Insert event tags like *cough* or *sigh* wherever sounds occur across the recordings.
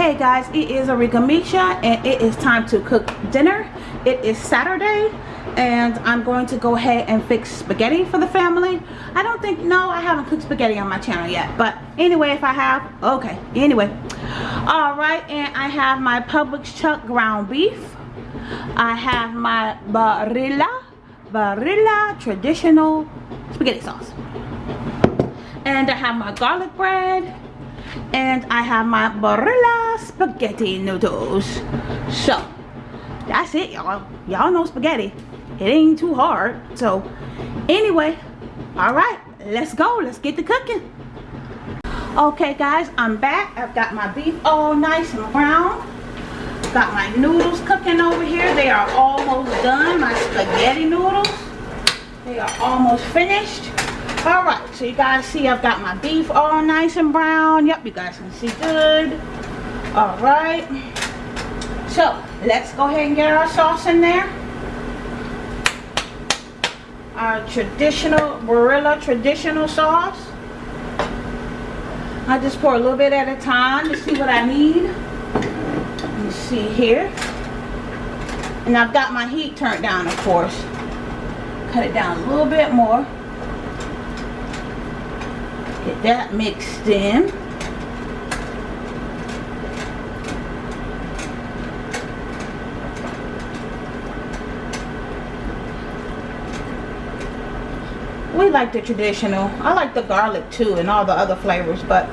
Hey guys, it is Arika Misha and it is time to cook dinner. It is Saturday and I'm going to go ahead and fix spaghetti for the family. I don't think, no, I haven't cooked spaghetti on my channel yet. But anyway, if I have, okay. Anyway, alright, and I have my Publix chuck ground beef. I have my Barilla, Barilla traditional spaghetti sauce. And I have my garlic bread and I have my Barilla spaghetti noodles. So, that's it, y'all. Y'all know spaghetti. It ain't too hard. So, anyway, all right, let's go. Let's get to cooking. Okay, guys, I'm back. I've got my beef all nice and brown. Got my noodles cooking over here. They are almost done. My spaghetti noodles. They are almost finished all right so you guys see i've got my beef all nice and brown. Yep you guys can see good. All right. So let's go ahead and get our sauce in there. Our traditional Barilla traditional sauce. I just pour a little bit at a time to see what I need. You see here. And I've got my heat turned down of course. Cut it down a little bit more Get that mixed in. We like the traditional. I like the garlic too and all the other flavors, but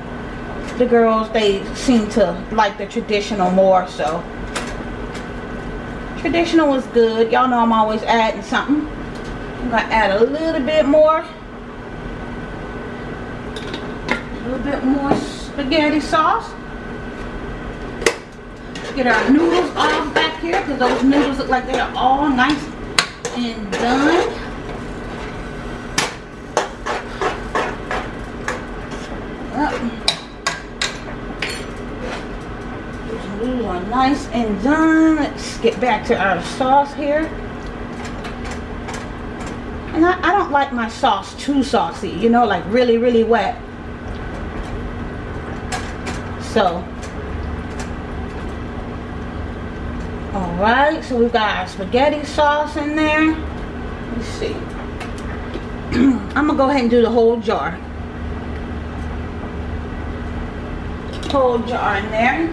the girls, they seem to like the traditional more, so. Traditional is good. Y'all know I'm always adding something. I'm to add a little bit more little bit more spaghetti sauce. Get our noodles off back here because those noodles look like they are all nice and done. Are nice and done. Let's get back to our sauce here. And I, I don't like my sauce too saucy, you know, like really, really wet so all right so we've got our spaghetti sauce in there. Let's see. *clears throat* I'm gonna go ahead and do the whole jar. Whole jar in there.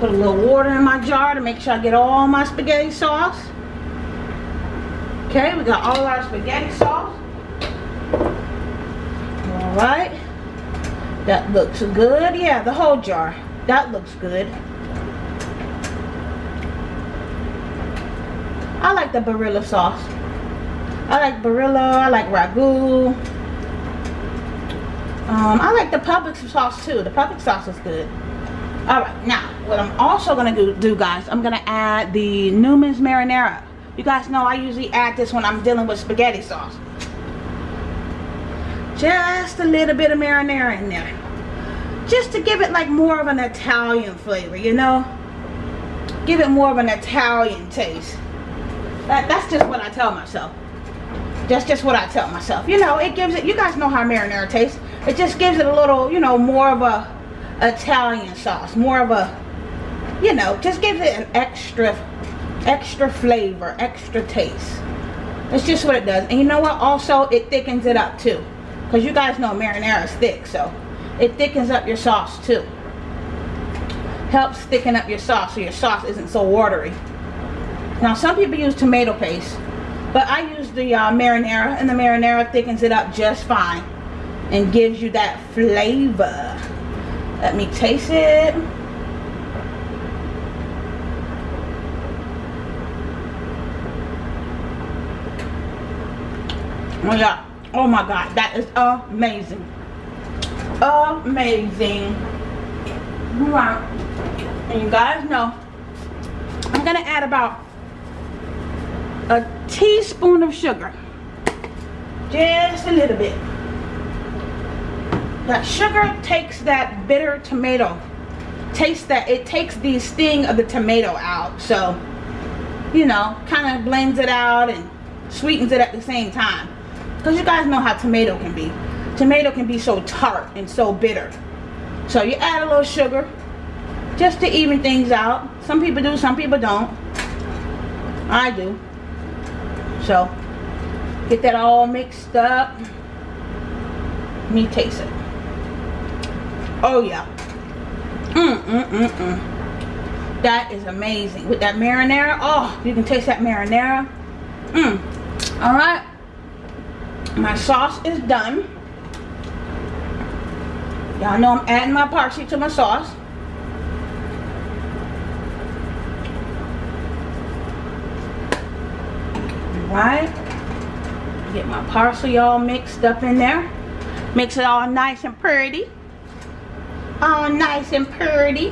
Put a little water in my jar to make sure I get all my spaghetti sauce Okay, we got all our spaghetti sauce. All right. That looks good. Yeah, the whole jar. That looks good. I like the Barilla sauce. I like Barilla. I like Ragu. Um, I like the Publix sauce too. The Publix sauce is good. Alright, now, what I'm also going to do, guys, I'm going to add the Newman's Marinara. You guys know I usually add this when I'm dealing with spaghetti sauce. Just a little bit of marinara in there. Just to give it like more of an Italian flavor, you know? Give it more of an Italian taste. That, that's just what I tell myself. That's just what I tell myself. You know, it gives it, you guys know how marinara tastes. It just gives it a little, you know, more of a Italian sauce. More of a, you know, just gives it an extra extra flavor extra taste. That's just what it does. And you know what? Also it thickens it up too. Because you guys know marinara is thick so it thickens up your sauce too. Helps thicken up your sauce so your sauce isn't so watery. Now some people use tomato paste but I use the uh, marinara and the marinara thickens it up just fine and gives you that flavor. Let me taste it Oh yeah. Oh my god. That is amazing. Amazing. And you guys know I'm gonna add about a teaspoon of sugar. Just a little bit. That sugar takes that bitter tomato. Taste that it takes the sting of the tomato out. So, you know, kind of blends it out and sweetens it at the same time. Because you guys know how tomato can be. Tomato can be so tart and so bitter. So you add a little sugar just to even things out. Some people do, some people don't. I do. So get that all mixed up. Let me taste it. Oh yeah. Mm, mm, mm, mm. That is amazing. With that marinara, oh, you can taste that marinara. Mmm. All right. My sauce is done. Y'all know I'm adding my parsley to my sauce. Right. Get my parsley all mixed up in there. Mix it all nice and pretty. All nice and pretty.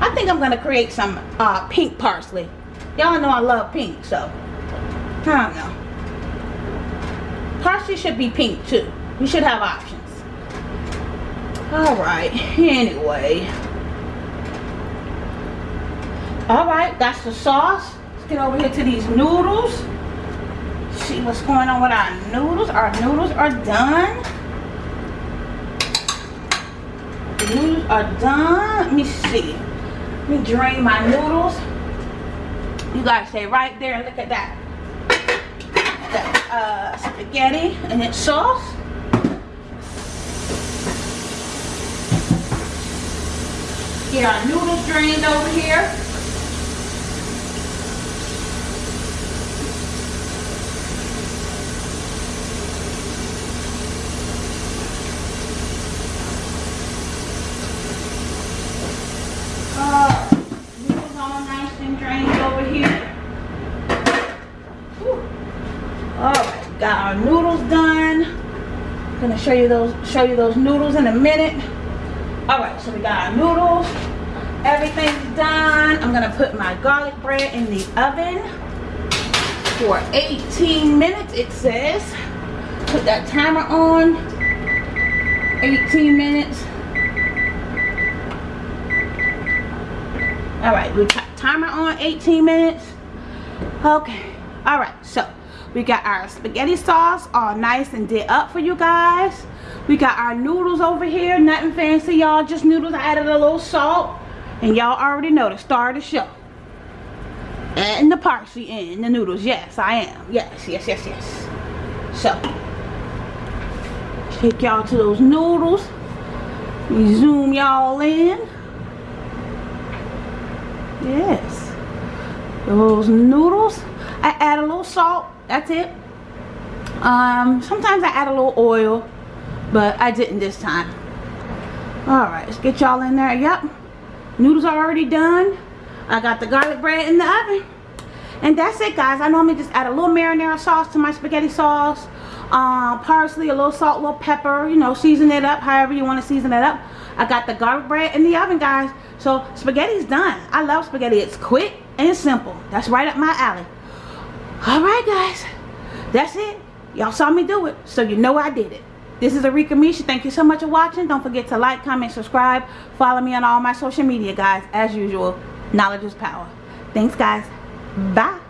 I think I'm going to create some uh, pink parsley. Y'all know I love pink, so I don't know. Parsley should be pink too. We should have options. Alright, anyway. Alright, that's the sauce. Let's get over here to these noodles. See what's going on with our noodles. Our noodles are done. The noodles are done. Let me see. Let me drain my noodles. You guys stay right there and look at that uh, spaghetti and its sauce. Get our noodles drained over here. got our noodles done gonna show you those show you those noodles in a minute. All right so we got our noodles. Everything's done. I'm gonna put my garlic bread in the oven for 18 minutes it says. Put that timer on. 18 minutes. All right we timer on 18 minutes. Okay all right so we got our spaghetti sauce all nice and did up for you guys. We got our noodles over here. Nothing fancy, y'all. Just noodles. I added a little salt. And y'all already know the star of the show. Adding the parsley in the noodles. Yes, I am. Yes, yes, yes, yes. So, take y'all to those noodles. We zoom y'all in. Yes. Those noodles. I add a little salt that's it. Um sometimes i add a little oil but i didn't this time. All right let's get y'all in there. Yep noodles are already done. I got the garlic bread in the oven. And that's it guys. I normally just add a little marinara sauce to my spaghetti sauce um, parsley a little salt a little pepper you know season it up however you want to season it up. I got the garlic bread in the oven guys. So spaghetti's done. I love spaghetti. It's quick and simple. That's right up my alley all right guys that's it y'all saw me do it so you know i did it this is Arika Misha. Thank you so much for watching. Don't forget to like, comment, subscribe. Follow me on all my social media, guys. As usual, knowledge is power. Thanks, guys. Bye.